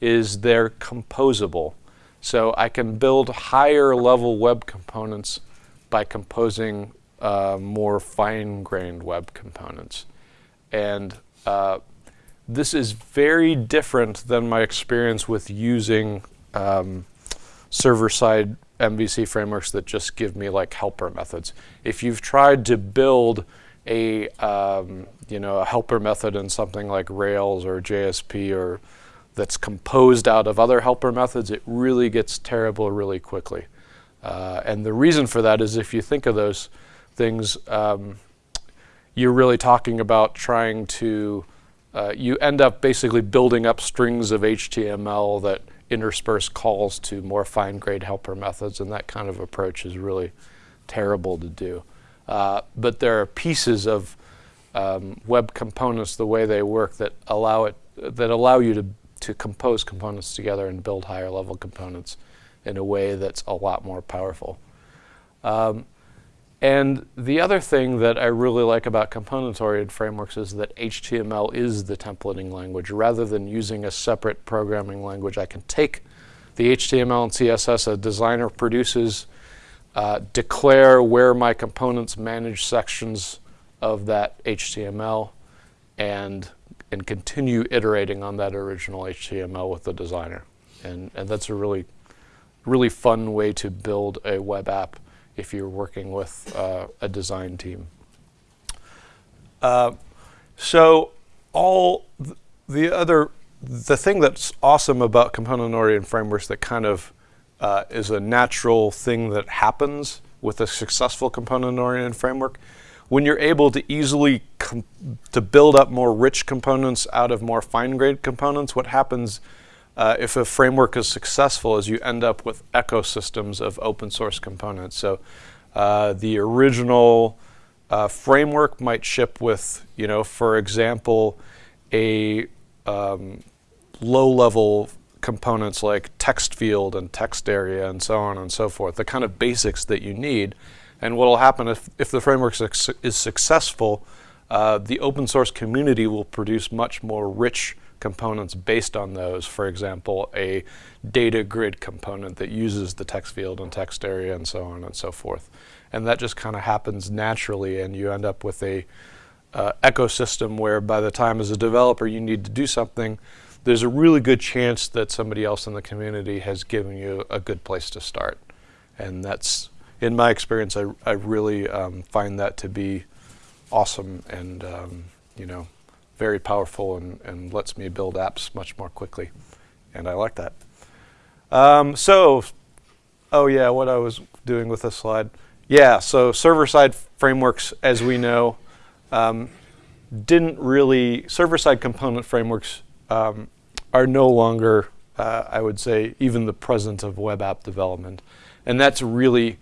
is they're composable. So I can build higher level web components by composing uh, more fine-grained web components. And uh, this is very different than my experience with using um, server-side MVC frameworks that just give me like helper methods. If you've tried to build a um, you know a helper method in something like Rails or JSP or that's composed out of other helper methods, it really gets terrible really quickly. Uh, and the reason for that is if you think of those things, um, you're really talking about trying to, uh, you end up basically building up strings of HTML that intersperse calls to more fine-grained helper methods, and that kind of approach is really terrible to do. Uh, but there are pieces of um, web components, the way they work, that allow it, that allow you to to compose components together and build higher level components in a way that's a lot more powerful. Um, and the other thing that I really like about component-oriented frameworks is that HTML is the templating language. Rather than using a separate programming language, I can take the HTML and CSS a designer produces, uh, declare where my components manage sections of that HTML, and and continue iterating on that original HTML with the designer. And, and that's a really, really fun way to build a web app if you're working with uh, a design team. Uh, so all th the other, the thing that's awesome about component-oriented frameworks that kind of uh, is a natural thing that happens with a successful component-oriented framework when you're able to easily to build up more rich components out of more fine-grained components, what happens uh, if a framework is successful is you end up with ecosystems of open source components. So uh, the original uh, framework might ship with, you know, for example, a um, low-level components like text field and text area and so on and so forth, the kind of basics that you need. And what will happen if, if the framework is successful, uh, the open source community will produce much more rich components based on those. For example, a data grid component that uses the text field and text area and so on and so forth. And that just kind of happens naturally and you end up with a uh, ecosystem where by the time as a developer you need to do something, there's a really good chance that somebody else in the community has given you a good place to start. And that's in my experience, I, I really um, find that to be awesome and, um, you know, very powerful and, and lets me build apps much more quickly. And I like that. Um, so, oh yeah, what I was doing with this slide. Yeah, so server-side frameworks, as we know, um, didn't really, server-side component frameworks um, are no longer, uh, I would say, even the present of web app development. And that's really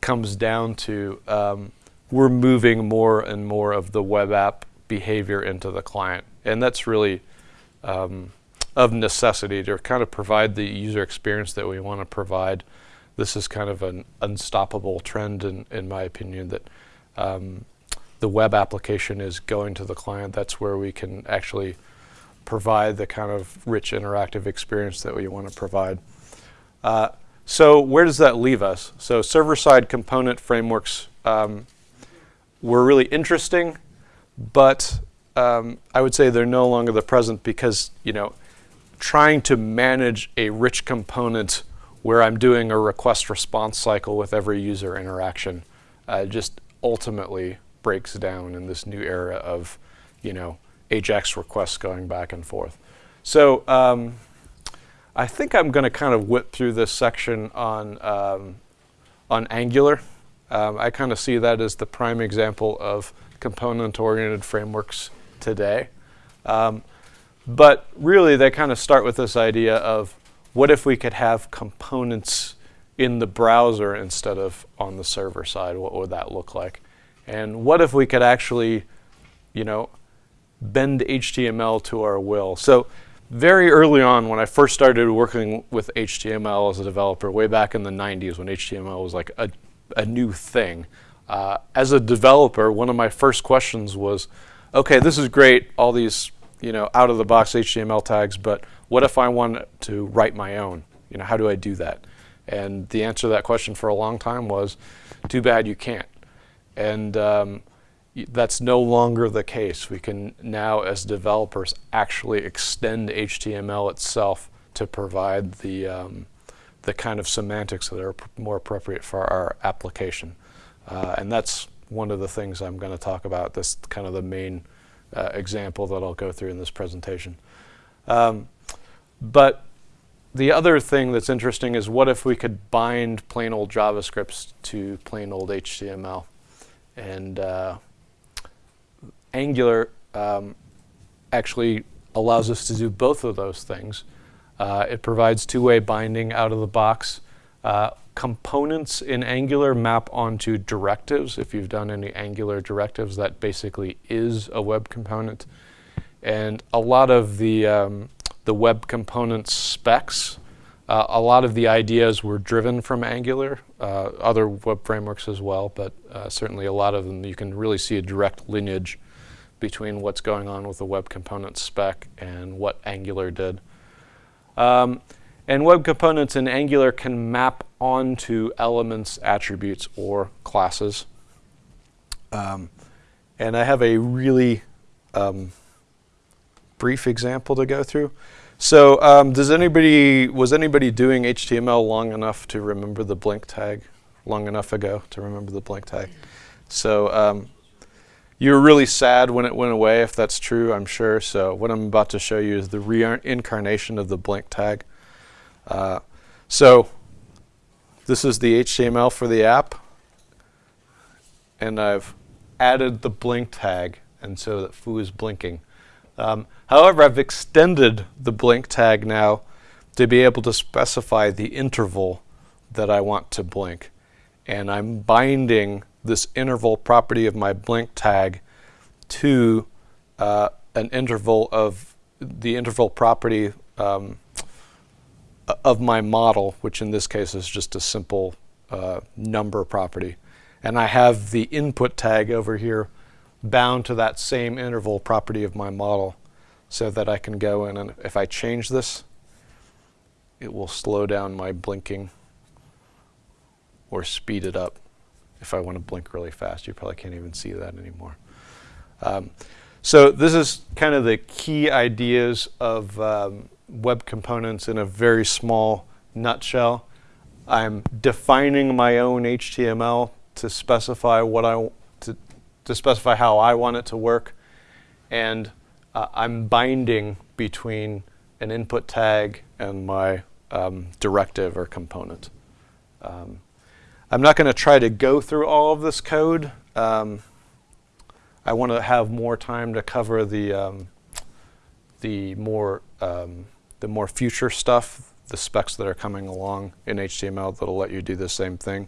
comes down to um, we're moving more and more of the web app behavior into the client. And that's really um, of necessity to kind of provide the user experience that we want to provide. This is kind of an unstoppable trend in, in my opinion that um, the web application is going to the client. That's where we can actually provide the kind of rich interactive experience that we want to provide. Uh, so where does that leave us? So server-side component frameworks um, were really interesting, but um, I would say they're no longer the present because, you know, trying to manage a rich component where I'm doing a request response cycle with every user interaction uh, just ultimately breaks down in this new era of, you know, AJAX requests going back and forth. So um, I think I'm going to kind of whip through this section on, um, on Angular. Um, I kind of see that as the prime example of component-oriented frameworks today. Um, but really, they kind of start with this idea of what if we could have components in the browser instead of on the server side? What would that look like? And what if we could actually, you know, bend HTML to our will? So very early on when I first started working with HTML as a developer, way back in the 90s when HTML was like a, a new thing, uh, as a developer, one of my first questions was, okay, this is great, all these you know, out of the box HTML tags, but what if I want to write my own? You know, how do I do that? And the answer to that question for a long time was, too bad you can't. And um, that's no longer the case. We can now, as developers, actually extend HTML itself to provide the, um, the kind of semantics that are more appropriate for our application. Uh, and that's one of the things I'm going to talk about, this kind of the main uh, example that I'll go through in this presentation. Um, but the other thing that's interesting is what if we could bind plain old JavaScripts to plain old HTML? And uh, Angular um, actually allows us to do both of those things. Uh, it provides two-way binding out of the box. Uh, components in Angular map onto directives. If you've done any Angular directives, that basically is a web component. And a lot of the, um, the web component specs, uh, a lot of the ideas were driven from Angular, uh, other web frameworks as well, but uh, certainly a lot of them you can really see a direct lineage between what's going on with the web component spec and what Angular did. Um, and web components in Angular can map onto elements, attributes, or classes. Um, and I have a really um, brief example to go through. So um, does anybody, was anybody doing HTML long enough to remember the blink tag? Long enough ago to remember the blink tag. So um, you were really sad when it went away, if that's true, I'm sure. So what I'm about to show you is the reincarnation of the blink tag. Uh, so this is the HTML for the app. And I've added the blink tag, and so that foo is blinking. Um, however, I've extended the blink tag now to be able to specify the interval that I want to blink. And I'm binding this interval property of my blink tag to uh, an interval of the interval property um, of my model, which in this case is just a simple uh, number property. And I have the input tag over here bound to that same interval property of my model so that I can go in and if I change this, it will slow down my blinking or speed it up if I want to blink really fast. You probably can't even see that anymore. Um, so this is kind of the key ideas of um, web components in a very small nutshell. I'm defining my own HTML to specify what I to, to specify how I want it to work, and uh, I'm binding between an input tag and my um, directive or component. Um, I'm not going to try to go through all of this code. Um, I want to have more time to cover the um, the more um, the more future stuff, the specs that are coming along in HTML that'll let you do the same thing.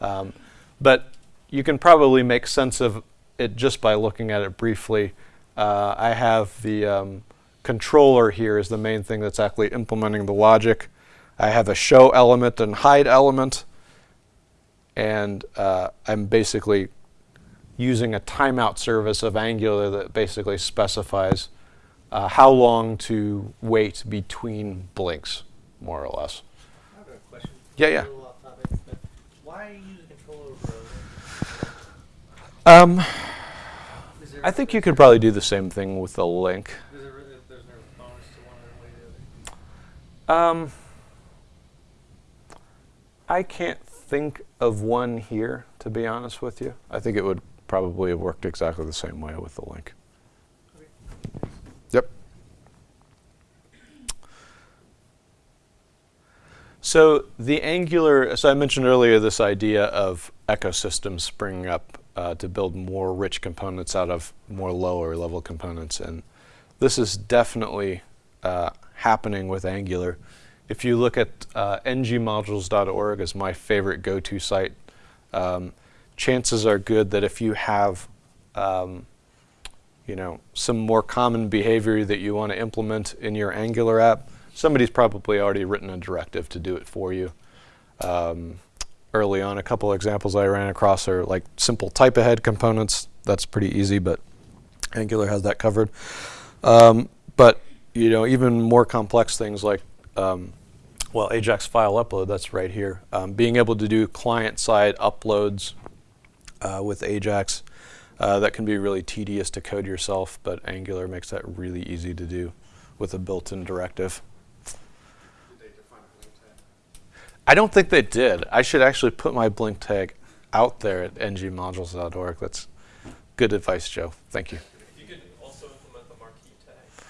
Um, but you can probably make sense of it just by looking at it briefly. Uh, I have the um, controller here is the main thing that's actually implementing the logic. I have a show element and hide element and uh, I'm basically using a timeout service of Angular that basically specifies uh, how long to wait between blinks, more or less. I have a question. Yeah, yeah. A topic, but why use a controller for Um, Is there, I think you could probably do the same thing with a link. is there, there's no bonus to one way or the other? Um, I can't think of one here, to be honest with you. I think it would probably have worked exactly the same way with the link. Okay. Yep. So the Angular, so I mentioned earlier this idea of ecosystems springing up uh, to build more rich components out of more lower level components. And this is definitely uh, happening with Angular. If you look at uh, ngmodules.org as my favorite go-to site, um, chances are good that if you have um, you know, some more common behavior that you want to implement in your Angular app, somebody's probably already written a directive to do it for you. Um, early on, a couple examples I ran across are like simple type ahead components. That's pretty easy, but Angular has that covered. Um, but you know, even more complex things like, um, well, Ajax file upload. That's right here. Um, being able to do client-side uploads uh, with Ajax. Uh, that can be really tedious to code yourself, but Angular makes that really easy to do with a built-in directive. I don't think they did. I should actually put my blink tag out there at ngmodules.org. That's good advice, Joe. Thank you. You could also implement the marquee tag.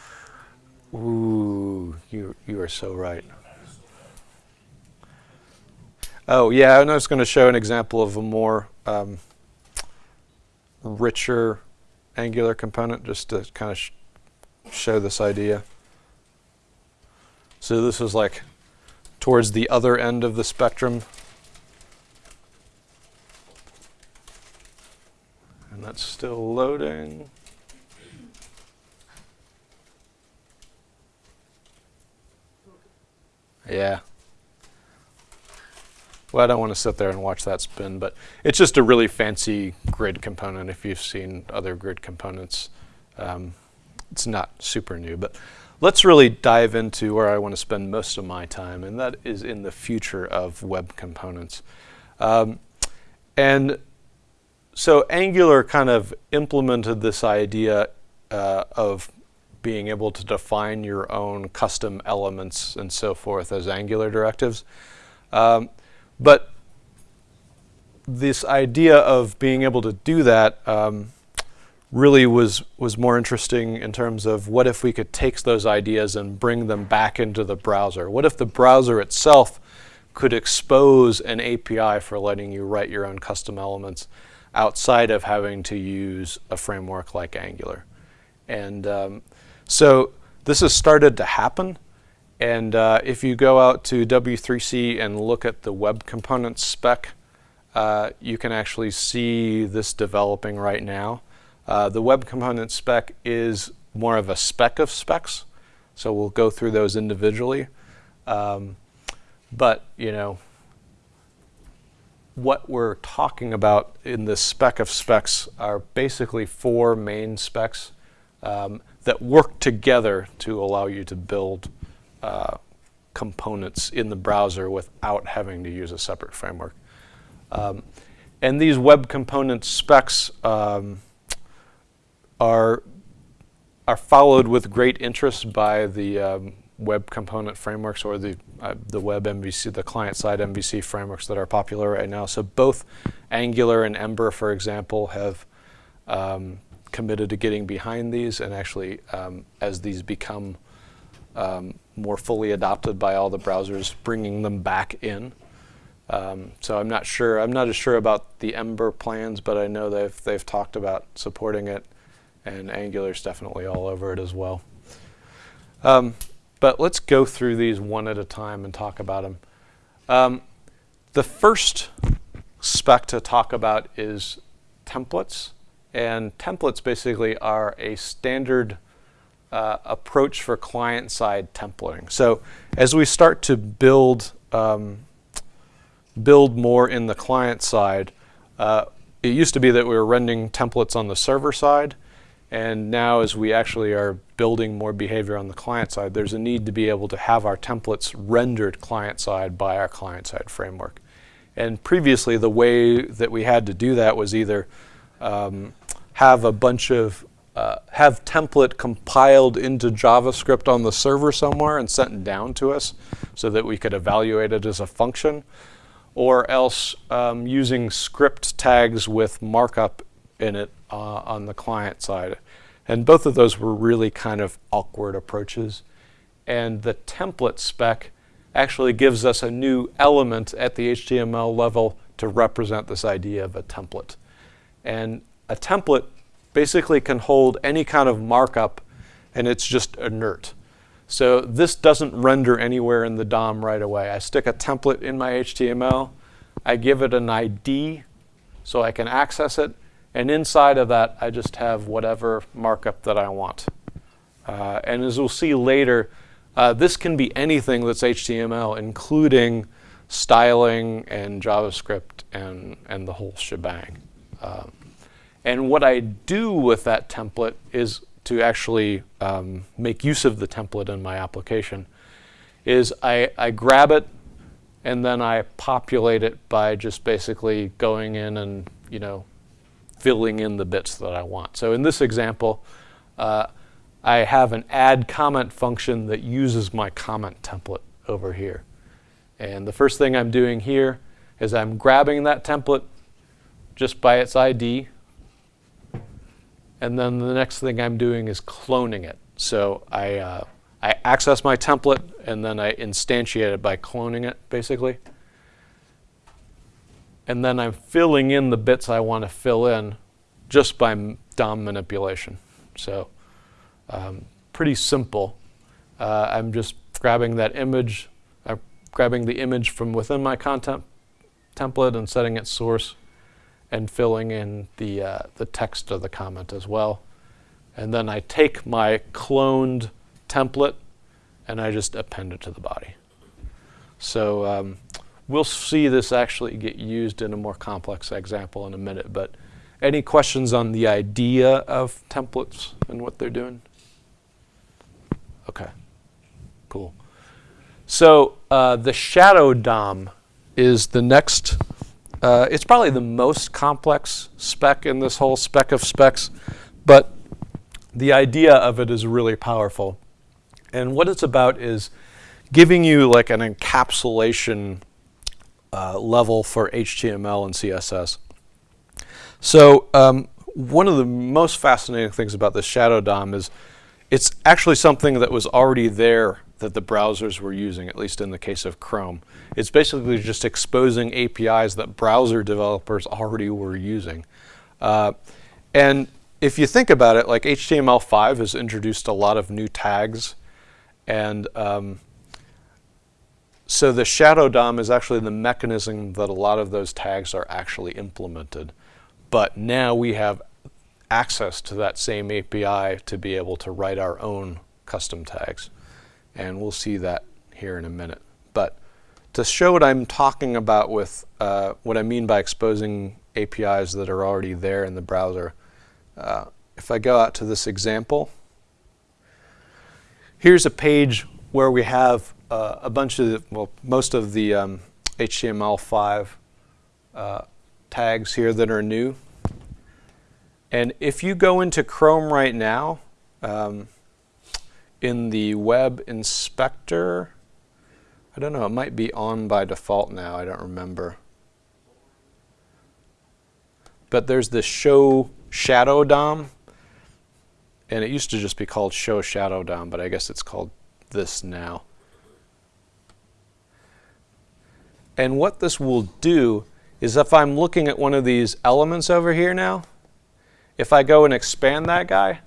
Ooh, you you are so right. Oh yeah, and I was going to show an example of a more um, richer Angular component, just to kind of sh show this idea. So this is like towards the other end of the spectrum. And that's still loading. Yeah. Well, I don't want to sit there and watch that spin, but it's just a really fancy grid component. If you've seen other grid components, um, it's not super new. But let's really dive into where I want to spend most of my time, and that is in the future of web components. Um, and so Angular kind of implemented this idea uh, of being able to define your own custom elements and so forth as Angular directives. Um, but this idea of being able to do that um, really was was more interesting in terms of what if we could take those ideas and bring them back into the browser? What if the browser itself could expose an API for letting you write your own custom elements outside of having to use a framework like Angular? And um, so this has started to happen. And uh, if you go out to W3C and look at the web components spec, uh, you can actually see this developing right now. Uh, the web component spec is more of a spec of specs, so we'll go through those individually. Um, but, you know, what we're talking about in this spec of specs are basically four main specs um, that work together to allow you to build uh, components in the browser without having to use a separate framework. Um, and these web component specs um, are, are followed with great interest by the um, web component frameworks or the, uh, the web MVC, the client-side MVC frameworks that are popular right now. So both Angular and Ember, for example, have um, committed to getting behind these and actually um, as these become um, more fully adopted by all the browsers, bringing them back in. Um, so I'm not sure. I'm not as sure about the Ember plans, but I know they've they've talked about supporting it, and Angular's definitely all over it as well. Um, but let's go through these one at a time and talk about them. Um, the first spec to talk about is templates, and templates basically are a standard uh, approach for client-side templating. So as we start to build um, build more in the client side, uh, it used to be that we were rendering templates on the server side, and now as we actually are building more behavior on the client side, there's a need to be able to have our templates rendered client side by our client side framework. And previously, the way that we had to do that was either um, have a bunch of uh, have template compiled into JavaScript on the server somewhere and sent down to us so that we could evaluate it as a function, or else um, using script tags with markup in it uh, on the client side. And both of those were really kind of awkward approaches. And the template spec actually gives us a new element at the HTML level to represent this idea of a template. And a template basically can hold any kind of markup and it's just inert. So this doesn't render anywhere in the DOM right away. I stick a template in my HTML, I give it an ID so I can access it, and inside of that I just have whatever markup that I want. Uh, and as we'll see later, uh, this can be anything that's HTML, including styling and JavaScript and, and the whole shebang. Um, and what I do with that template is to actually um, make use of the template in my application is I, I grab it and then I populate it by just basically going in and you know filling in the bits that I want. So in this example, uh, I have an add comment function that uses my comment template over here. And the first thing I'm doing here is I'm grabbing that template just by its ID. And then the next thing I'm doing is cloning it. So I, uh, I access my template and then I instantiate it by cloning it, basically. And then I'm filling in the bits I want to fill in just by DOM manipulation. So um, pretty simple. Uh, I'm just grabbing that image, uh, grabbing the image from within my content template and setting its source and filling in the, uh, the text of the comment as well. And then I take my cloned template and I just append it to the body. So um, we'll see this actually get used in a more complex example in a minute, but any questions on the idea of templates and what they're doing? Okay, cool. So uh, the shadow DOM is the next, uh, it's probably the most complex spec in this whole spec of specs, but the idea of it is really powerful. And what it's about is giving you like an encapsulation uh, level for HTML and CSS. So um, one of the most fascinating things about the Shadow DOM is it's actually something that was already there that the browsers were using, at least in the case of Chrome. It's basically just exposing APIs that browser developers already were using. Uh, and if you think about it, like HTML5 has introduced a lot of new tags. And um, so the shadow DOM is actually the mechanism that a lot of those tags are actually implemented. But now we have access to that same API to be able to write our own custom tags. And we'll see that here in a minute. But to show what I'm talking about with uh, what I mean by exposing APIs that are already there in the browser, uh, if I go out to this example, here's a page where we have uh, a bunch of, well, most of the um, HTML5 uh, tags here that are new. And if you go into Chrome right now, um, in the web inspector, I don't know, it might be on by default now, I don't remember. But there's this show shadow DOM, and it used to just be called show shadow DOM, but I guess it's called this now. And what this will do is if I'm looking at one of these elements over here now, if I go and expand that guy,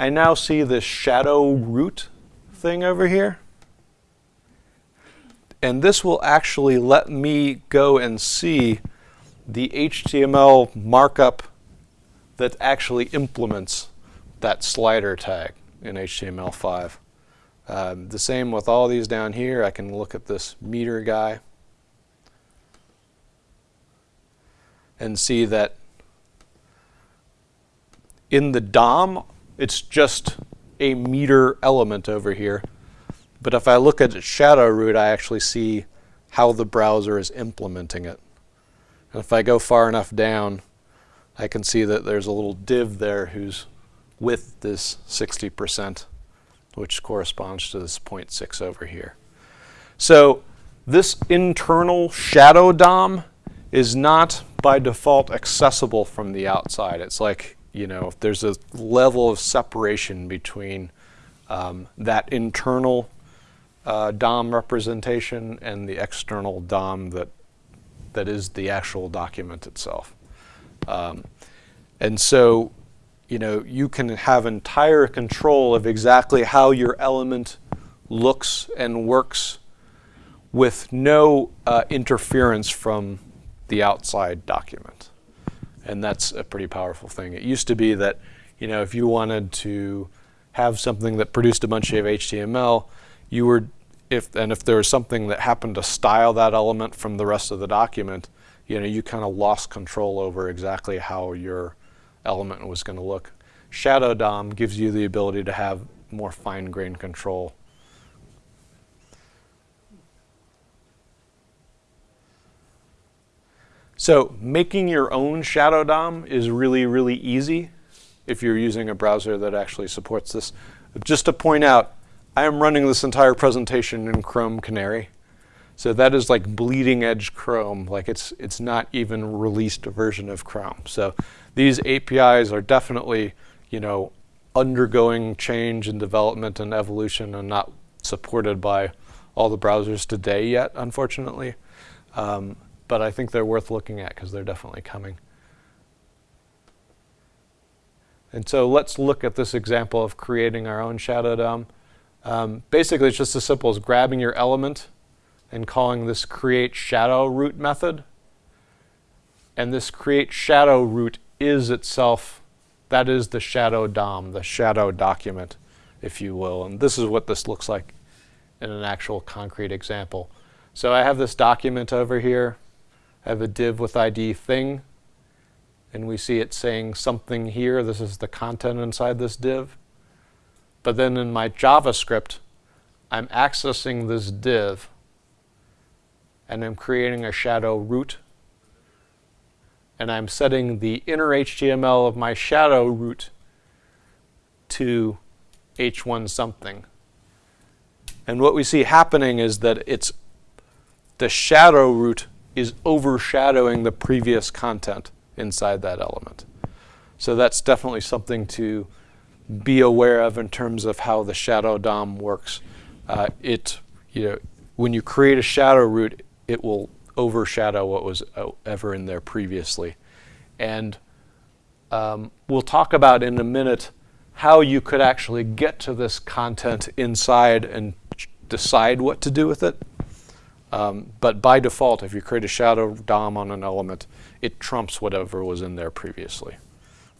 I now see this shadow root thing over here. And this will actually let me go and see the HTML markup that actually implements that slider tag in HTML5. Um, the same with all these down here. I can look at this meter guy and see that in the DOM, it's just a meter element over here. But if I look at its shadow root, I actually see how the browser is implementing it. And if I go far enough down, I can see that there's a little div there whose width is 60%, which corresponds to this 0.6 over here. So this internal shadow DOM is not by default accessible from the outside. It's like, you know, there's a level of separation between um, that internal uh, DOM representation and the external DOM that that is the actual document itself. Um, and so, you know, you can have entire control of exactly how your element looks and works with no uh, interference from the outside document. And that's a pretty powerful thing. It used to be that, you know, if you wanted to have something that produced a bunch of HTML, you were, if and if there was something that happened to style that element from the rest of the document, you know, you kind of lost control over exactly how your element was going to look. Shadow DOM gives you the ability to have more fine-grained control. So making your own Shadow DOM is really, really easy if you're using a browser that actually supports this. Just to point out, I am running this entire presentation in Chrome Canary. So that is like bleeding edge Chrome, like it's, it's not even released version of Chrome. So these APIs are definitely, you know, undergoing change and development and evolution and not supported by all the browsers today yet, unfortunately. Um, but I think they're worth looking at because they're definitely coming. And so let's look at this example of creating our own shadow DOM. Um, basically, it's just as simple as grabbing your element and calling this create shadow root method. And this create shadow root is itself, that is the shadow DOM, the shadow document, if you will. And this is what this looks like in an actual concrete example. So I have this document over here. Have a div with ID thing. And we see it saying something here. This is the content inside this div. But then in my JavaScript, I'm accessing this div and I'm creating a shadow root. And I'm setting the inner HTML of my shadow root to h1 something. And what we see happening is that it's the shadow root is overshadowing the previous content inside that element. So that's definitely something to be aware of in terms of how the shadow DOM works. Uh, it, you know, when you create a shadow root, it will overshadow what was uh, ever in there previously. And um, we'll talk about in a minute how you could actually get to this content inside and decide what to do with it. Um, but by default, if you create a shadow DOM on an element, it trumps whatever was in there previously.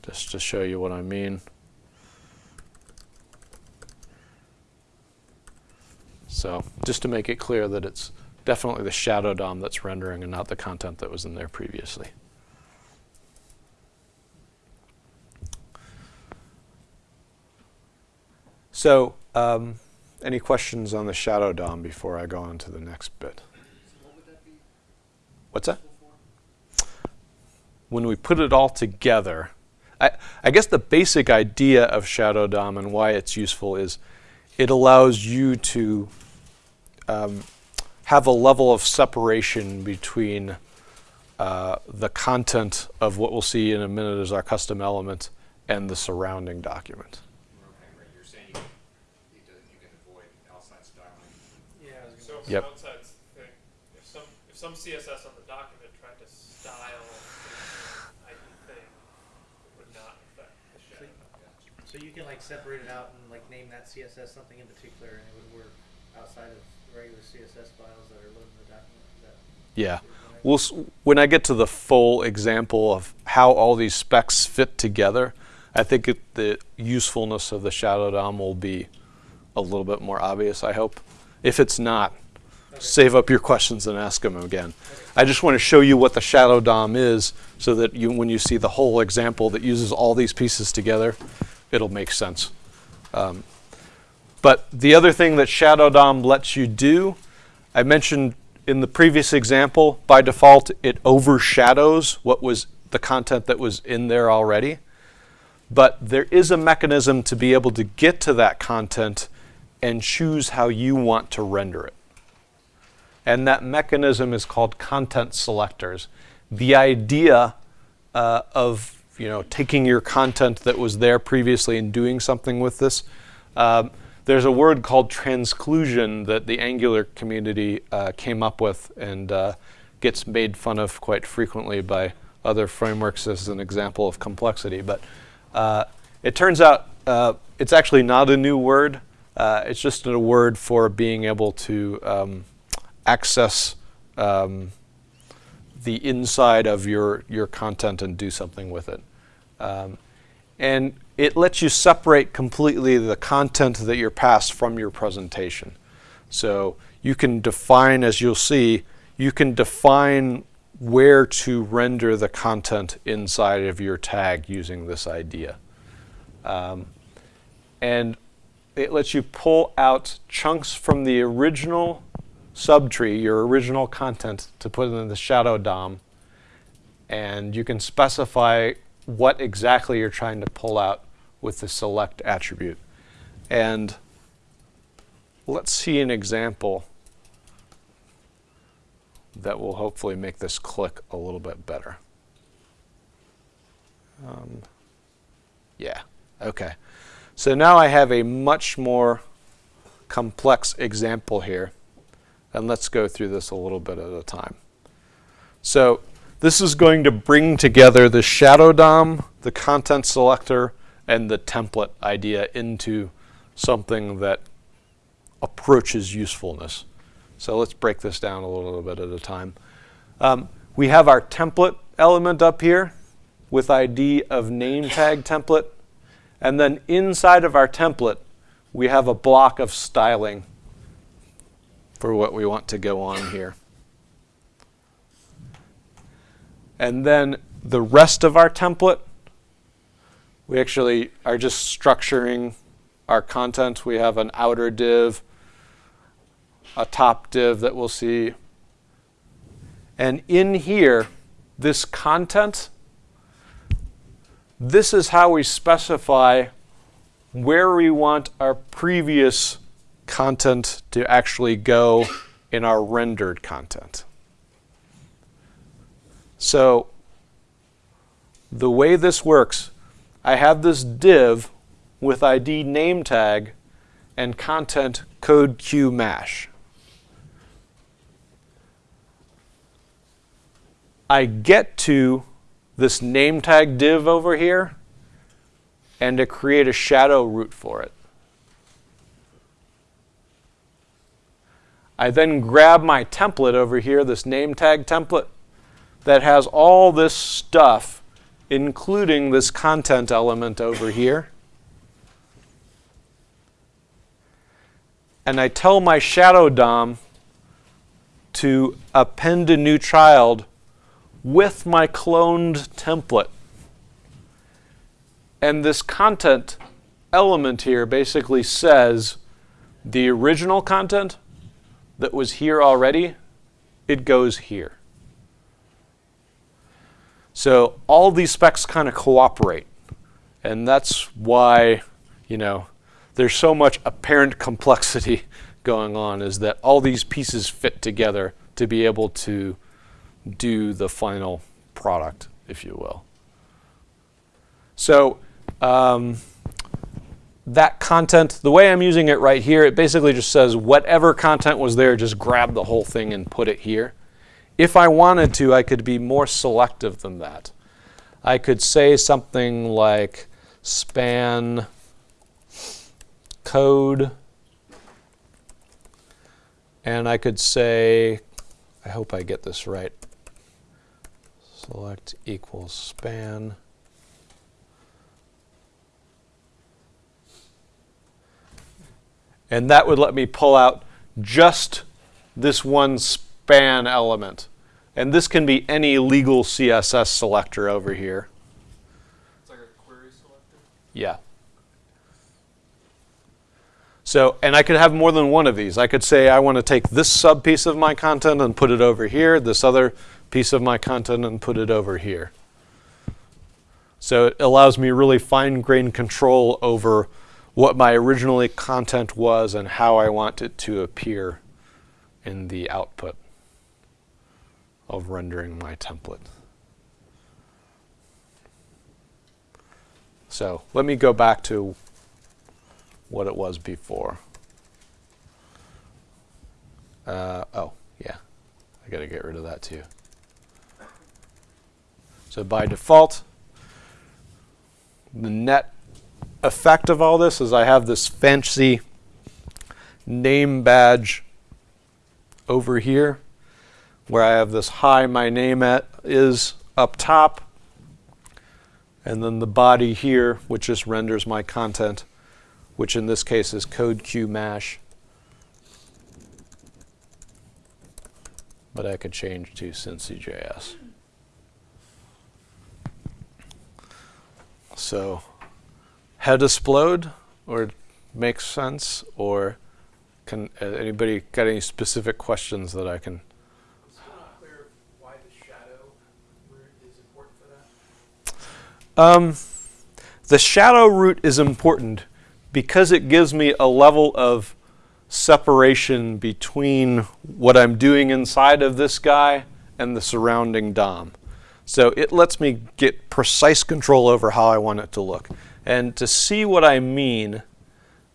Just to show you what I mean. So just to make it clear that it's definitely the shadow DOM that's rendering and not the content that was in there previously. So um, any questions on the shadow DOM before I go on to the next bit? What's that? When we put it all together, I, I guess the basic idea of Shadow DOM and why it's useful is it allows you to um, have a level of separation between uh, the content of what we'll see in a minute as our custom element and the surrounding document. Yeah, I was So gonna if Yep. some outside thing, if some, if some CSS on the document tried to style the ID thing, it would not affect the shadow. So you can like separate it out and like name that CSS something in particular and it would work outside of regular CSS files that are loaded in the document? Is that Yeah. We'll, when I get to the full example of how all these specs fit together, I think it, the usefulness of the Shadow DOM will be a little bit more obvious, I hope. If it's not, Okay. save up your questions and ask them again. I just want to show you what the Shadow DOM is so that you, when you see the whole example that uses all these pieces together, it'll make sense. Um, but the other thing that Shadow DOM lets you do, I mentioned in the previous example, by default, it overshadows what was the content that was in there already. But there is a mechanism to be able to get to that content and choose how you want to render it. And that mechanism is called content selectors. The idea uh, of you know taking your content that was there previously and doing something with this, um, there's a word called transclusion that the Angular community uh, came up with and uh, gets made fun of quite frequently by other frameworks as an example of complexity. But uh, it turns out uh, it's actually not a new word. Uh, it's just a word for being able to um, access um, the inside of your, your content and do something with it. Um, and it lets you separate completely the content that you're passed from your presentation. So you can define, as you'll see, you can define where to render the content inside of your tag using this idea. Um, and it lets you pull out chunks from the original subtree, your original content, to put in the shadow DOM. And you can specify what exactly you're trying to pull out with the select attribute. And let's see an example that will hopefully make this click a little bit better. Um, yeah, okay. So now I have a much more complex example here. And let's go through this a little bit at a time. So this is going to bring together the shadow DOM, the content selector, and the template idea into something that approaches usefulness. So let's break this down a little bit at a time. Um, we have our template element up here with ID of name tag template. And then inside of our template, we have a block of styling for what we want to go on here. And then the rest of our template, we actually are just structuring our content. We have an outer div, a top div that we'll see. And in here, this content, this is how we specify where we want our previous content to actually go in our rendered content. So the way this works, I have this div with ID name tag and content CodeMash. I get to this name tag div over here and to create a shadow root for it. I then grab my template over here, this name tag template, that has all this stuff, including this content element over here. And I tell my shadow DOM to append a new child with my cloned template. And this content element here basically says the original content that was here already, it goes here. So all these specs kind of cooperate. And that's why, you know, there's so much apparent complexity going on is that all these pieces fit together to be able to do the final product, if you will. So um, that content, the way I'm using it right here, it basically just says whatever content was there, just grab the whole thing and put it here. If I wanted to, I could be more selective than that. I could say something like span code, and I could say, I hope I get this right, select equals span. And that would let me pull out just this one span element. And this can be any legal CSS selector over here. It's like a query selector. Yeah. So, and I could have more than one of these. I could say I want to take this sub piece of my content and put it over here, this other piece of my content and put it over here. So it allows me really fine-grained control over what my originally content was and how I want it to appear in the output of rendering my template. So let me go back to what it was before. Uh, oh, yeah, I got to get rid of that too. So by default, the net effect of all this is I have this fancy name badge over here where I have this hi my name at is up top and then the body here which just renders my content which in this case is CodeMash but I could change to Cincy.js. So head explode or makes sense? Or can uh, anybody got any specific questions that I can? I'm still not clear why the shadow root is important for that. Um, the shadow root is important because it gives me a level of separation between what I'm doing inside of this guy and the surrounding DOM. So it lets me get precise control over how I want it to look. And to see what I mean,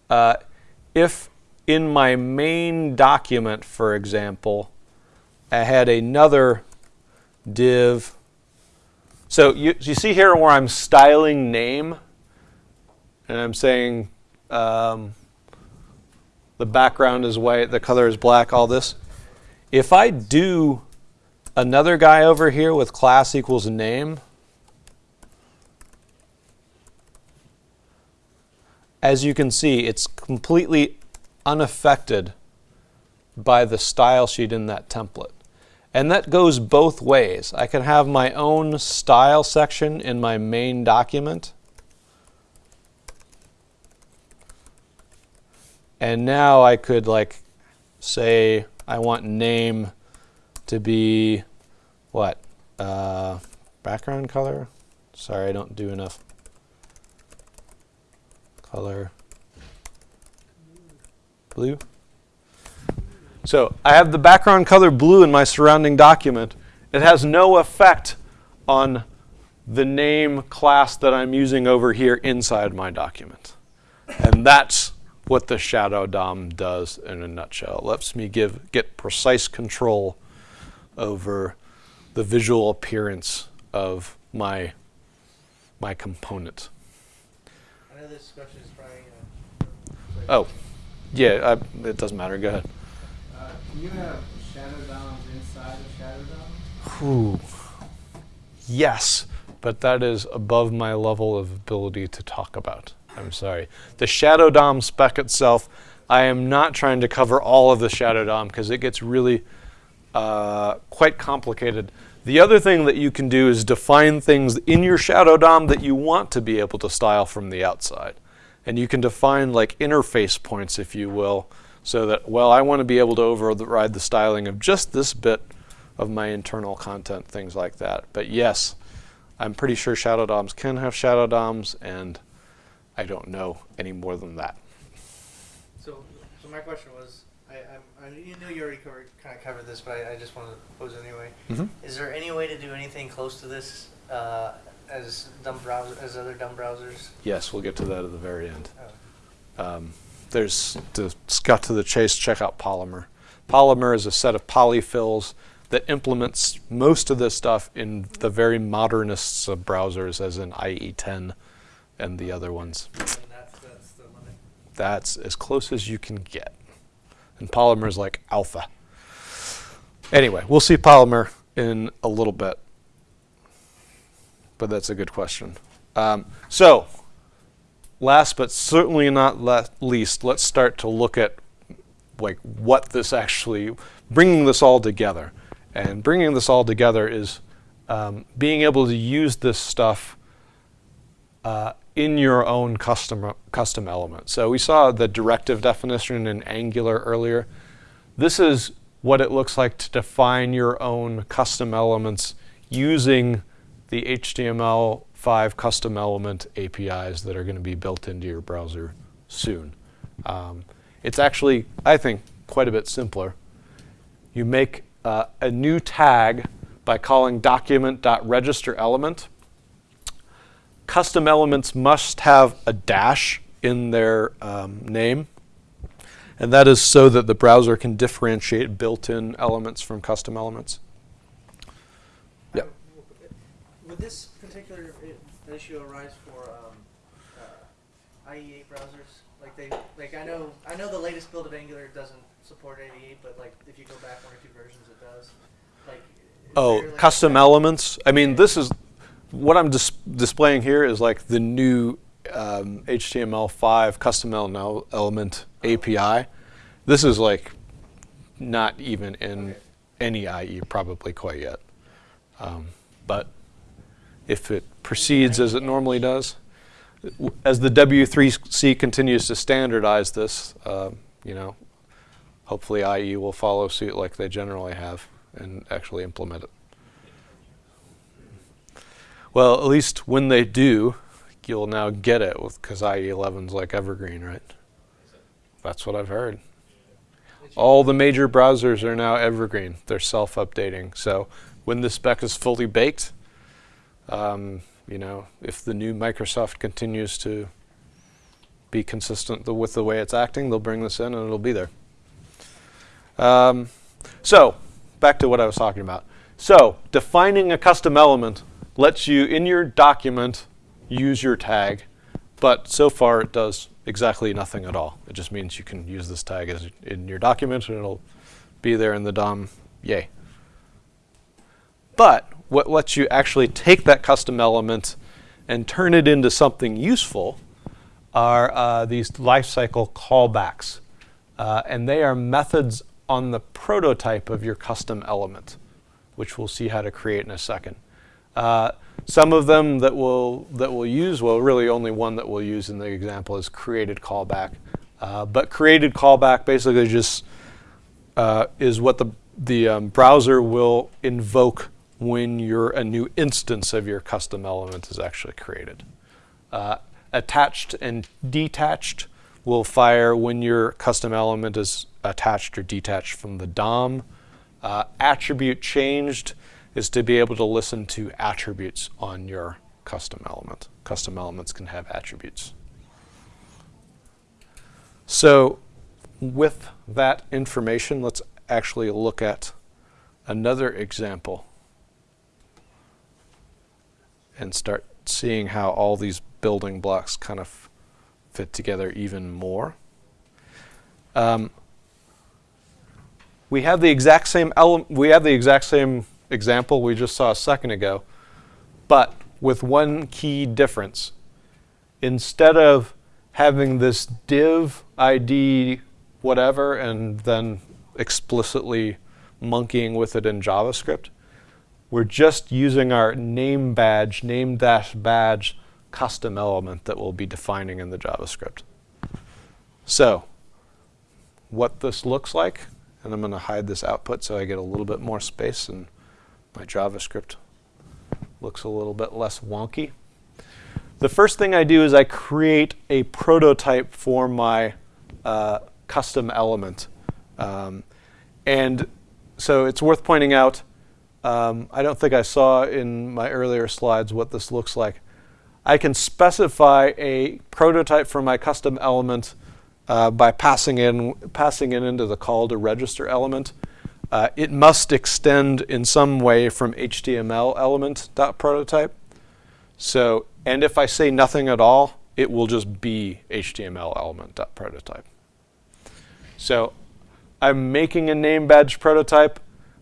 uh, if in my main document, for example, I had another div. So you, you see here where I'm styling name, and I'm saying um, the background is white, the color is black, all this. If I do another guy over here with class equals name, as you can see, it's completely unaffected by the style sheet in that template. And that goes both ways. I can have my own style section in my main document. And now I could like say I want name to be what? Uh, background color? Sorry, I don't do enough color. Blue? So I have the background color blue in my surrounding document. It has no effect on the name class that I'm using over here inside my document. And that's what the shadow DOM does in a nutshell. It lets me give get precise control over the visual appearance of my my component. I know this question is probably. Uh, Oh, yeah, I, it doesn't matter. Go ahead. Uh, can you have shadow DOMs inside of shadow DOM? Whew. Yes, but that is above my level of ability to talk about. I'm sorry. The Shadow DOM spec itself, I am not trying to cover all of the Shadow DOM because it gets really uh, quite complicated. The other thing that you can do is define things in your Shadow DOM that you want to be able to style from the outside. And you can define like interface points, if you will, so that, well, I want to be able to override the styling of just this bit of my internal content, things like that. But yes, I'm pretty sure Shadow DOMs can have Shadow DOMs, and I don't know any more than that. So, so my question was, I, I'm, you know you already covered, kind of covered this, but I, I just want to pose it anyway. Mhm. Is there any way to do anything close to this uh, as dumb browser as other dumb browsers? Yes, we'll get to that at the very end. Oh. Um, there's to cut to the chase. Check out Polymer. Polymer is a set of polyfills that implements most of this stuff in the very modernists of browsers, as in IE10 and the other ones. And that's that's the limit. That's as close as you can get. And Polymer is like alpha. Anyway, we'll see Polymer in a little bit. But that's a good question. Um, so, last but certainly not le- least, let's start to look at like what this actually, bringing this all together. And bringing this all together is um, being able to use this stuff uh, in your own custom custom element. So we saw the directive definition in Angular earlier. This is what it looks like to define your own custom elements using the HTML5 custom element APIs that are going to be built into your browser soon. Um, it's actually, I think, quite a bit simpler. You make uh, a new tag by calling document.registerElement custom elements must have a dash in their um, name. And that is so that the browser can differentiate built-in elements from custom elements. Yep. Uh, Would this particular issue arise for um, uh, IE8 browsers? Like they, like I know, I know the latest build of Angular doesn't support IE8, but like if you go back one or two versions, it does. Like. Oh, like, custom elements. I mean, this is what I'm dis- displaying here is like the new um, HTML5 custom element API. This is like not even in any IE probably quite yet. Um, but if it proceeds as it normally does, as the W3C continues to standardize this, uh, you know, hopefully IE will follow suit like they generally have and actually implement it. Well, at least when they do, you'll now get it because IE 11's like evergreen, right? That's what I've heard. All the major browsers are now evergreen. They're self-updating. So when the spec is fully baked, um, you know, if the new Microsoft continues to be consistent th- with the way it's acting, they'll bring this in and it'll be there. Um, so back to what I was talking about. So defining a custom element lets you in your document use your tag, but so far it does exactly nothing at all. It just means you can use this tag as in your document and it'll be there in the DOM. Yay. But what lets you actually take that custom element and turn it into something useful are uh, these lifecycle callbacks. Uh, and they are methods on the prototype of your custom element, which we'll see how to create in a second. Uh, some of them that we'll, that we'll use, well, really only one that we'll use in the example is created callback. Uh, but created callback basically just uh, is what the, the um, browser will invoke when your, a new instance of your custom element is actually created. Uh, attached and detached will fire when your custom element is attached or detached from the DOM. Uh, attribute changed is to be able to listen to attributes on your custom element. Custom elements can have attributes. So with that information, let's actually look at another example and start seeing how all these building blocks kind of fit together even more. Um, we have the exact same element. we have the exact same example we just saw a second ago, but with one key difference. Instead of having this div ID whatever and then explicitly monkeying with it in JavaScript, we're just using our name badge, name dash badge custom element that we'll be defining in the JavaScript. So, what this looks like, and I'm going to hide this output so I get a little bit more space and my JavaScript looks a little bit less wonky. The first thing I do is I create a prototype for my uh, custom element. Um, and so it's worth pointing out, um, I don't think I saw in my earlier slides what this looks like. I can specify a prototype for my custom element uh, by passing in passing it into the call to register element. Uh, it must extend in some way from HTML element dot prototype. So, and if I say nothing at all, it will just be HTML element dot prototype. So, I'm making a name badge prototype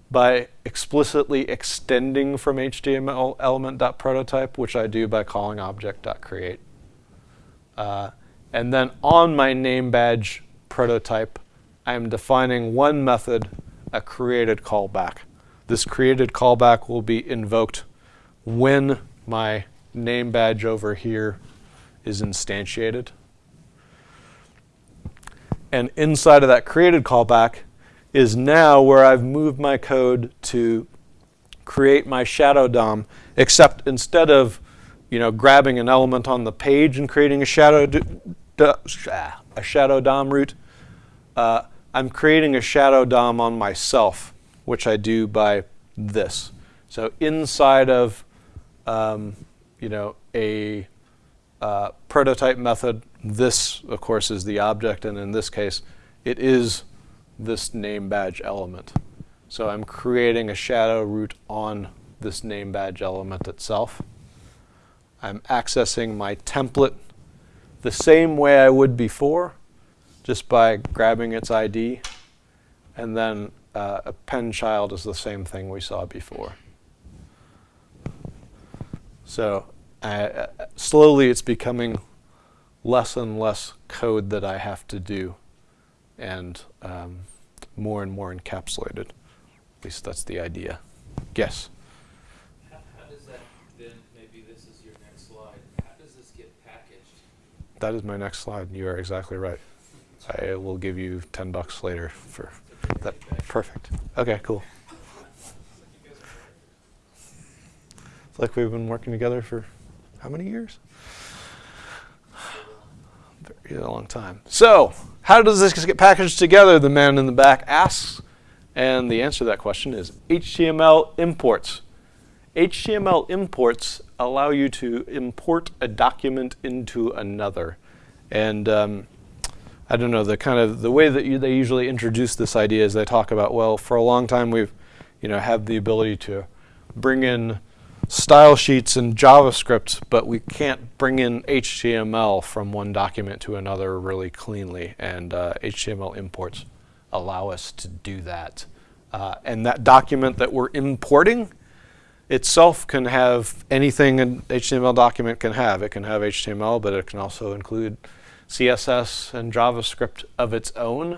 by explicitly extending from HTML element dot prototype, which I do by calling object dot create. Uh, and then on my name badge prototype, I'm defining one method, a created callback. This created callback will be invoked when my name badge over here is instantiated. And inside of that created callback is now where I've moved my code to create my shadow DOM, except instead of you know, grabbing an element on the page and creating a shadow, d- a shadow DOM root, uh, I'm creating a shadow DOM on myself, which I do by this. So inside of um, you know, a uh, prototype method, this, of course, is the object, and in this case, it is this name badge element. So I'm creating a shadow root on this name badge element itself. I'm accessing my template the same way I would before, just by grabbing its ID. And then uh, pen child is the same thing we saw before. So uh, slowly it's becoming less and less code that I have to do and um, more and more encapsulated. At least that's the idea. Yes? How, how does that then, maybe this is your next slide, how does this get packaged That is my next slide. You are exactly right. I will give you 10 bucks later for that. Perfect. Okay, cool. It's like we've been working together for how many years? Very long time. So, how does this get packaged together? The man in the back asks. And the answer to that question is HTML imports. HTML imports allow you to import a document into another. And um, I don't know, the kind of the way that you, they usually introduce this idea is they talk about, well, for a long time we've, you know, had the ability to bring in style sheets and JavaScript, but we can't bring in HTML from one document to another really cleanly. And uh, HTML imports allow us to do that. Uh, and that document that we're importing itself can have anything an HTML document can have. It can have HTML, but it can also include CSS and JavaScript of its own.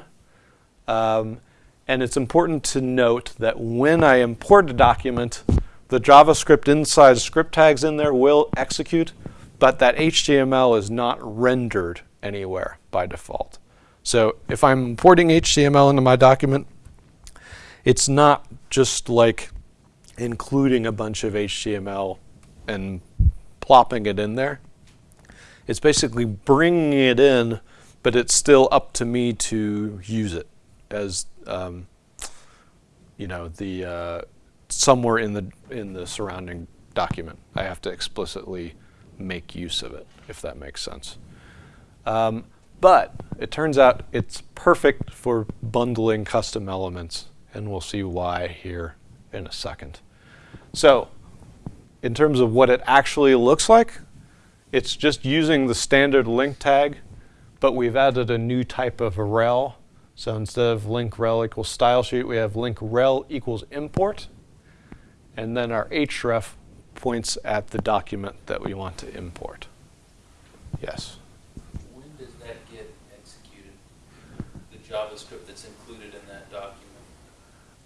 Um, and it's important to note that when I import a document, the JavaScript inside script tags in there will execute, but that HTML is not rendered anywhere by default. So if I'm importing HTML into my document, it's not just like including a bunch of HTML and plopping it in there. It's basically bringing it in, but it's still up to me to use it as, um, you know, the uh, somewhere in the in the surrounding document. I have to explicitly make use of it, if that makes sense. Um, but it turns out it's perfect for bundling custom elements, and we'll see why here in a second. So in terms of what it actually looks like, it's just using the standard link tag, but we've added a new type of rel. So instead of link rel equals style sheet, we have link rel equals import. And then our href points at the document that we want to import. Yes. When does that get executed? The JavaScript that's included in that document?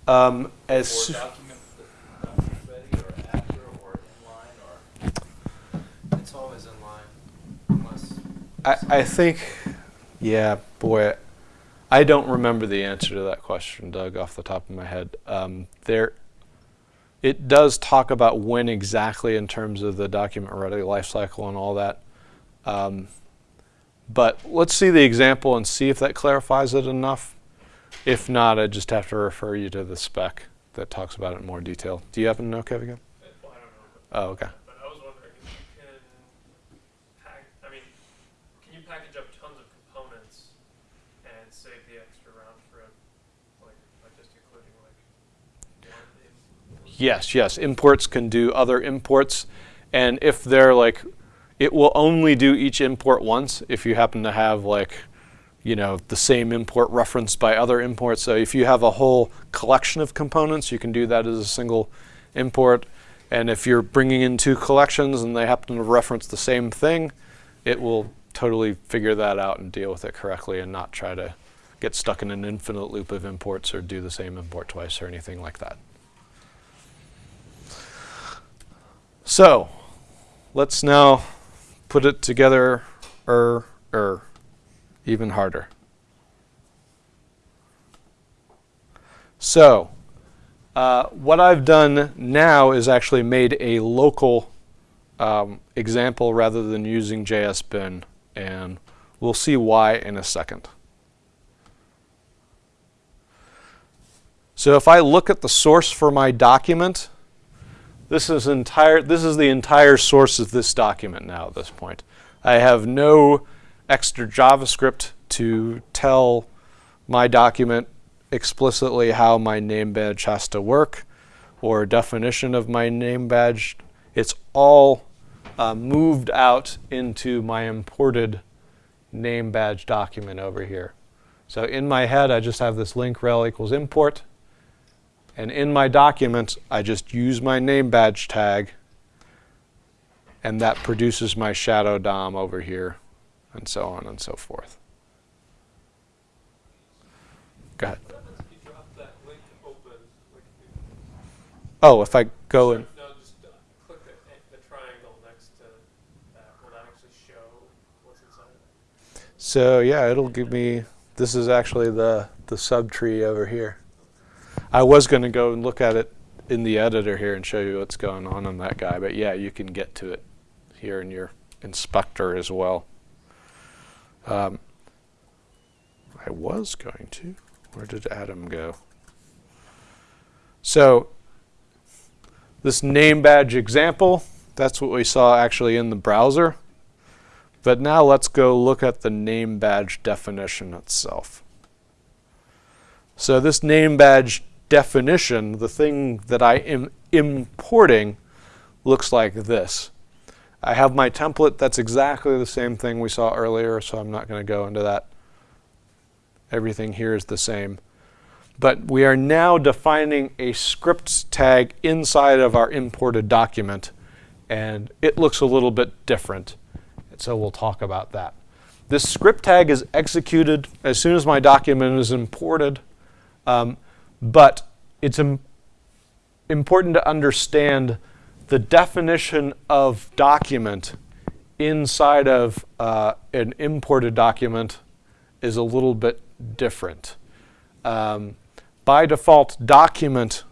Um, as soo- document the document's ready, or after, or inline, or? It's always in line, unless. I, I think, yeah, boy, I don't remember the answer to that question, Doug, off the top of my head. Um, there, it does talk about when exactly in terms of the document ready lifecycle and all that. Um, but let's see the example and see if that clarifies it enough. If not, I just have to refer you to the spec that talks about it in more detail. Do you happen to know, Kevin? Well, I don't know, Oh, okay. but I was wondering if you can pack, I mean, can you package up tons of components and save the extra round trip, like, like just including like? Yes, yes. Imports can do other imports. And if they're like, it will only do each import once if you happen to have like, you know, the same import referenced by other imports. So if you have a whole collection of components, you can do that as a single import. And if you're bringing in two collections and they happen to reference the same thing, it will totally figure that out and deal with it correctly and not try to get stuck in an infinite loop of imports or do the same import twice or anything like that. So, let's now put it together er er even harder. So, uh, what I've done now is actually made a local um, example rather than using JSBin, and we'll see why in a second. So if I look at the source for my document, this is entire. This is the entire source of this document now at this point. I have no extra JavaScript to tell my document explicitly how my name badge has to work or definition of my name badge. It's all uh, moved out into my imported name badge document over here. So in my head, I just have this link rel equals import. And in my document, I just use my name badge tag, and that produces my shadow DOM over here, and so on and so forth. Go ahead. What happens if you drop that link open, like, if you Oh, if I go in. No, just uh, click the, the triangle next to that. Will that actually show what's inside of it? So yeah, it'll give me, this is actually the, the subtree over here. I was going to go and look at it in the editor here and show you what's going on on that guy, but yeah, you can get to it here in your inspector as well. Um, I was going to. Where did Adam go? So this name badge example, that's what we saw actually in the browser. But now let's go look at the name badge definition itself. So this name badge definition, the thing that I am importing, looks like this. I have my template. That's exactly the same thing we saw earlier, so I'm not going to go into that. Everything here is the same. But we are now defining a scripts tag inside of our imported document, and it looks a little bit different. So we'll talk about that. This script tag is executed as soon as my document is imported, um, but it's Im important to understand the definition of document inside of uh, an imported document is a little bit different. Um, by default, document,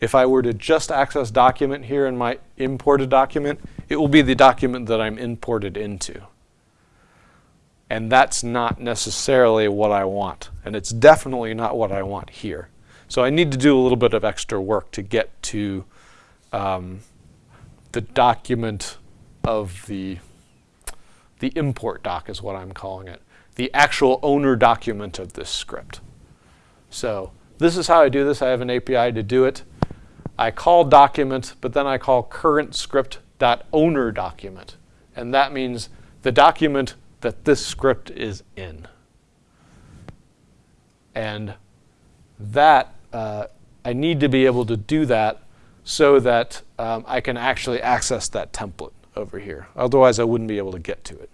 if I were to just access document here in my imported document, it will be the document that I'm imported into. And that's not necessarily what I want. And it's definitely not what I want here. So I need to do a little bit of extra work to get to um, the document of the, the import doc is what I'm calling it. The actual owner document of this script. So this is how I do this. I have an API to do it. I call document, but then I call current script dot owner document. And that means the document that this script is in. And that, uh, I need to be able to do that so that um, I can actually access that template over here. Otherwise, I wouldn't be able to get to it.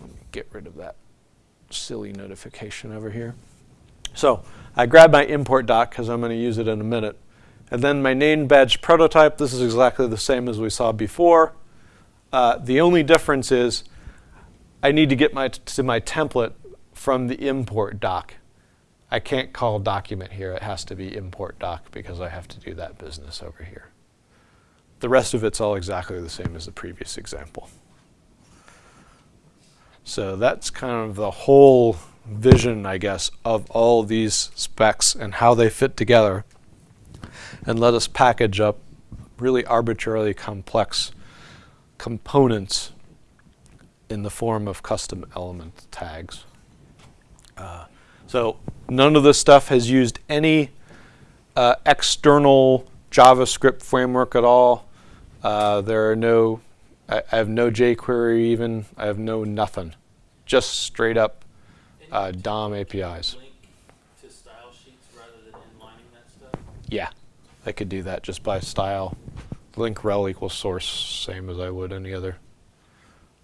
Let me get rid of that silly notification over here. So I grab my import doc because I'm going to use it in a minute. And then my name badge prototype, this is exactly the same as we saw before. Uh, the only difference is I need to get my to my template from the import doc. I can't call document here. It has to be import doc because I have to do that business over here. The rest of it's all exactly the same as the previous example. So that's kind of the whole vision, I guess, of all these specs and how they fit together. And let us package up really arbitrarily complex components in the form of custom element tags. Uh, so none of this stuff has used any uh, external JavaScript framework at all. Uh, there are no, I, I, have no jQuery even, I have no nothing. Just straight up uh, DOM APIs. to style sheets rather than that stuff? Yeah, I could do that just by style. Link rel equals source, same as I would any other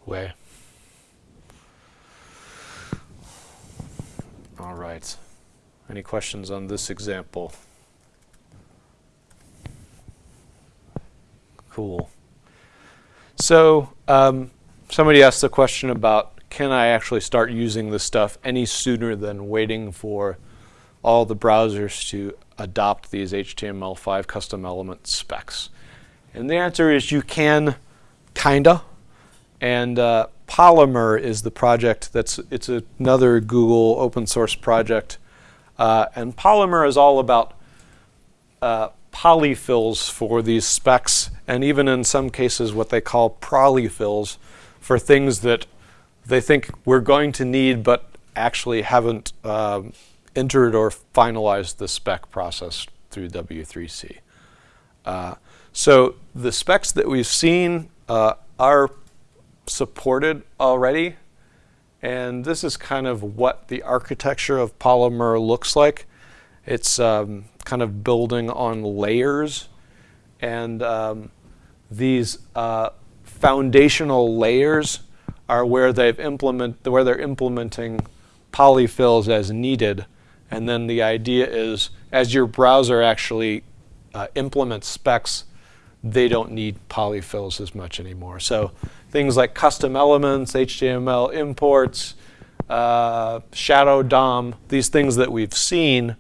way. All right. Any questions on this example? Cool. So um, somebody asked the question about can I actually start using this stuff any sooner than waiting for all the browsers to adopt these HTML5 custom element specs? And the answer is you can, kinda. And uh, Polymer is the project that's, it's another Google open source project. Uh, and Polymer is all about uh, polyfills for these specs, and even in some cases what they call polyfills for things that they think we're going to need but actually haven't um, entered or finalized the spec process through W3C. Uh, so the specs that we've seen uh, are supported already. And this is kind of what the architecture of Polymer looks like. It's um, kind of building on layers. And um, these uh, foundational layers are where they've implement where they're implementing polyfills as needed. And then the idea is as your browser actually uh, implements specs, they don't need polyfills as much anymore. So things like custom elements, HTML imports, uh, shadow DOM, these things that we've seen,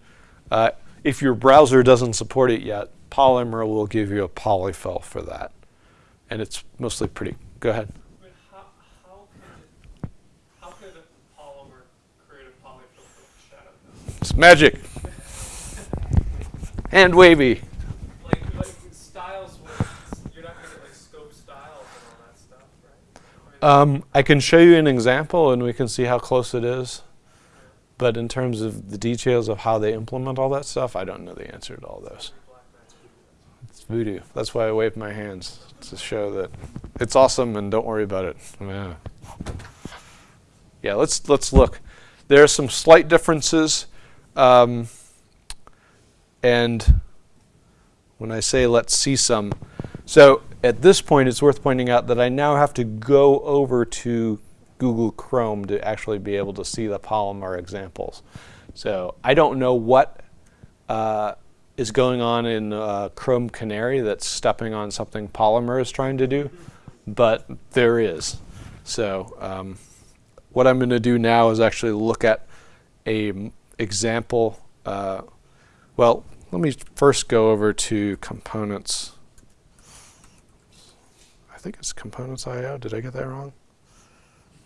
uh, if your browser doesn't support it yet, Polymer will give you a polyfill for that. And it's mostly pretty, go ahead. How, it, how could polymer create a polyfill for shadow? It's magic. and wavy. Like, like styles, with, you're not gonna get like scope styles and all that stuff, right? I mean, Um, I can show you an example and we can see how close it is. But in terms of the details of how they implement all that stuff, I don't know the answer to all those. It's voodoo. That's why I wave my hands to show that it's awesome and don't worry about it. Yeah. Yeah, let's let's look. There are some slight differences, um, and when I say let's see some, so at this point it's worth pointing out that I now have to go over to Google Chrome to actually be able to see the Polymer examples. So I don't know what uh, is going on in uh, Chrome Canary that's stepping on something Polymer is trying to do, but there is. So um, what I'm going to do now is actually look at a example. Uh, well, let me first go over to components. I think it's components.io. Did I get that wrong?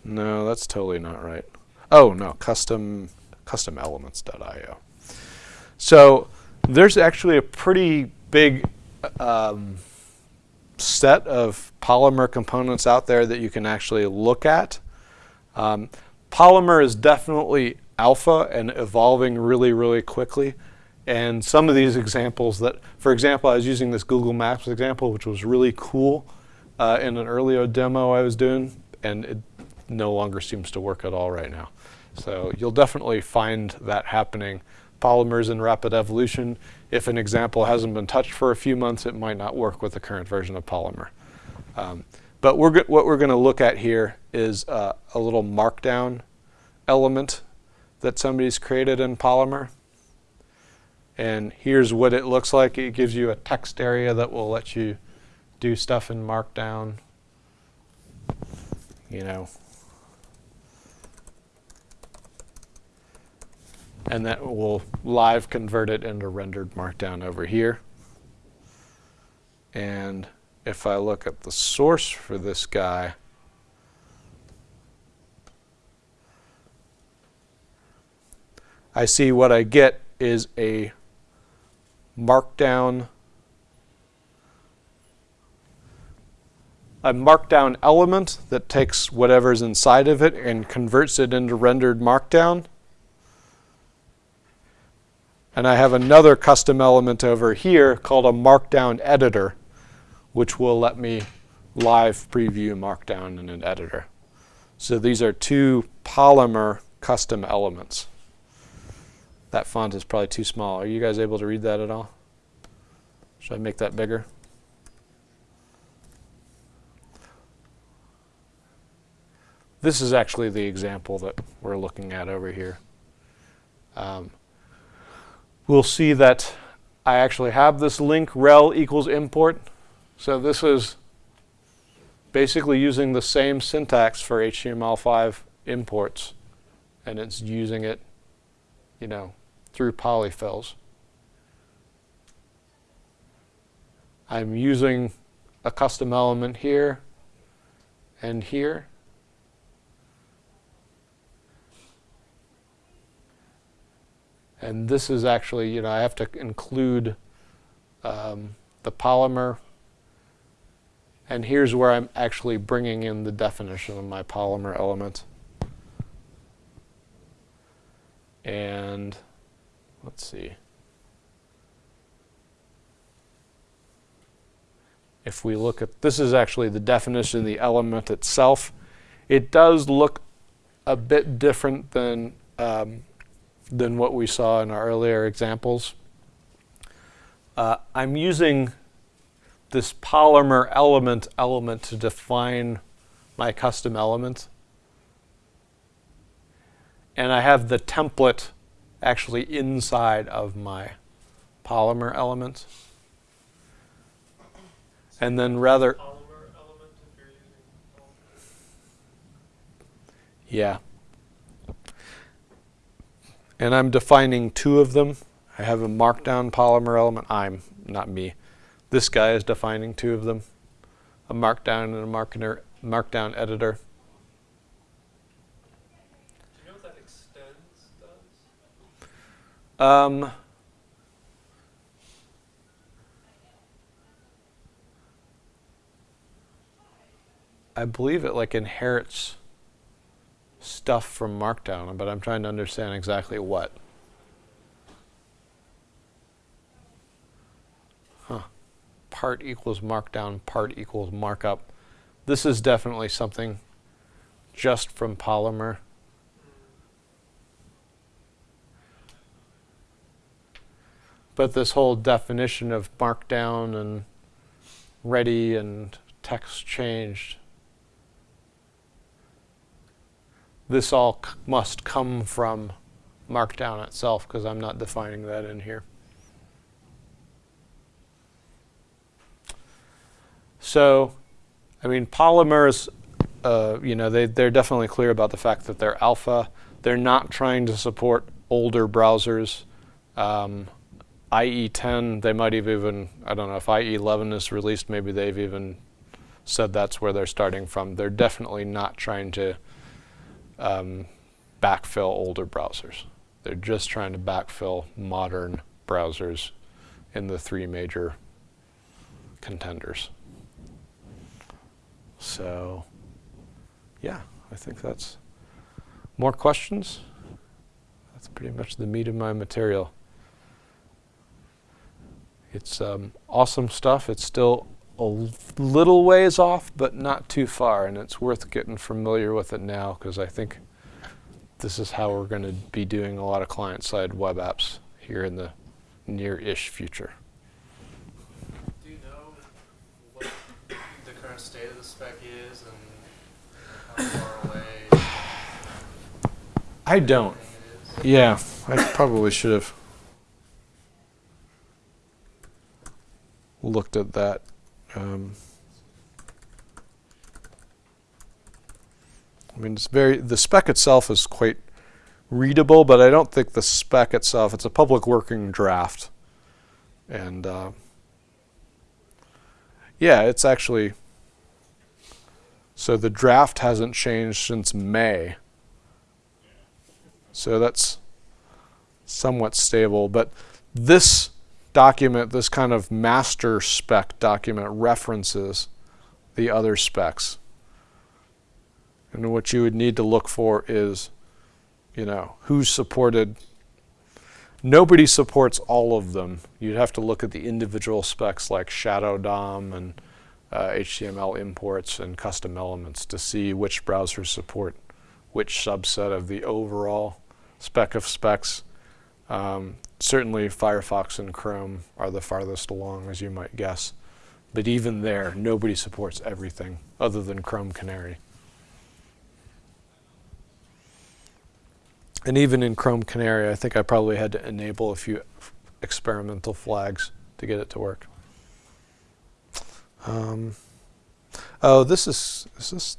No, that's totally not right. Oh no, custom custom elements.io. So there's actually a pretty big um, set of Polymer components out there that you can actually look at. Um, Polymer is definitely alpha and evolving really, really quickly. And some of these examples that, for example, I was using this Google Maps example, which was really cool uh, in an earlier demo I was doing, and it no longer seems to work at all right now. So you'll definitely find that happening. Polymers in rapid evolution. If an example hasn't been touched for a few months, it might not work with the current version of Polymer. Um, but we're what we're going to look at here is uh, a little markdown element that somebody's created in Polymer. And here's what it looks like. It gives you a text area that will let you do stuff in Markdown. You know. And that will live convert it into rendered Markdown over here. And if I look at the source for this guy, I see what I get is a markdown a markdown element that takes whatever's inside of it and converts it into rendered markdown. And I have another custom element over here called a markdown editor, which will let me live preview markdown in an editor. So these are two Polymer custom elements. That font is probably too small. Are you guys able to read that at all? Should I make that bigger? This is actually the example that we're looking at over here. Um, we'll see that I actually have this link rel equals import. So this is basically using the same syntax for HTML5 imports, and it's using it, you know, through polyfills. I'm using a custom element here and here. And this is actually, you know, I have to include um, the polymer. And here's where I'm actually bringing in the definition of my polymer element. And let's see. If we look at, this is actually the definition of the element itself. It does look a bit different than um, than what we saw in our earlier examples. Uh, I'm using this polymer element element to define my custom element. And I have the template actually inside of my polymer element. And then rather, Polymer element if you're using polymer. Yeah. And I'm defining two of them. I have a markdown polymer element. I'm, not me. This guy is defining two of them. A markdown and a marketer, markdown editor. Do you know what that extends does? Um, I believe it like inherits stuff from Markdown, but I'm trying to understand exactly what. Huh. Part equals Markdown, part equals markup. This is definitely something just from Polymer. But this whole definition of markdown and ready and text changed, this all must come from markdown itself because I'm not defining that in here. So, I mean, polymers, uh, you know, they, they're definitely clear about the fact that they're alpha. They're not trying to support older browsers. Um, IE10, they might have even, I don't know, if IE11 is released, maybe they've even said that's where they're starting from. They're definitely not trying to um, backfill older browsers. They're just trying to backfill modern browsers in the three major contenders. So, yeah, I think that's more questions. That's pretty much the meat of my material. It's um, awesome stuff. It's still a little ways off, but not too far, and it's worth getting familiar with it now because I think this is how we're going to be doing a lot of client-side web apps here in the near-ish future. Do you know what the current state of the spec is and how far away I don't. everything it is? Yeah, I probably should have looked at that. Um, I mean, it's very the spec itself is quite readable, but I don't think the spec itself. It's a public working draft, and uh, yeah, it's actually. So the draft hasn't changed since May. So that's somewhat stable. But this document, this kind of master spec document, references the other specs. And what you would need to look for is, you know, who's supported. Nobody supports all of them. You'd have to look at the individual specs like Shadow DOM and uh, HTML imports and custom elements to see which browsers support which subset of the overall spec of specs. Um, certainly, Firefox and Chrome are the farthest along, as you might guess. But even there, nobody supports everything other than Chrome Canary. And even in Chrome Canary, I think I probably had to enable a few experimental flags to get it to work. Um, oh, this is is this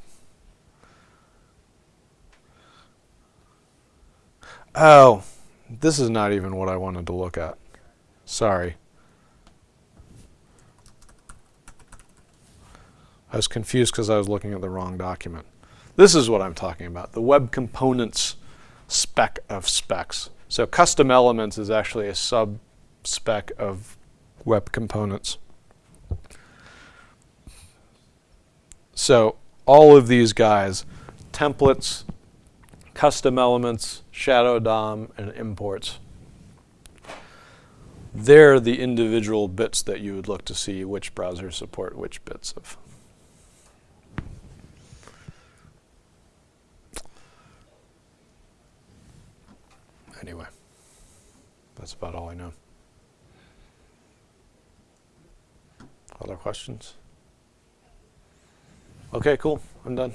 Oh, this is not even what I wanted to look at. Sorry. I was confused because I was looking at the wrong document. This is what I'm talking about the web components spec of specs. So, custom elements is actually a sub spec of web components. So, all of these guys, templates, custom elements, shadow DOM, and imports. They're the individual bits that you would look to see which browsers support which bits of. Anyway, that's about all I know. Other questions? Okay, cool. I'm done.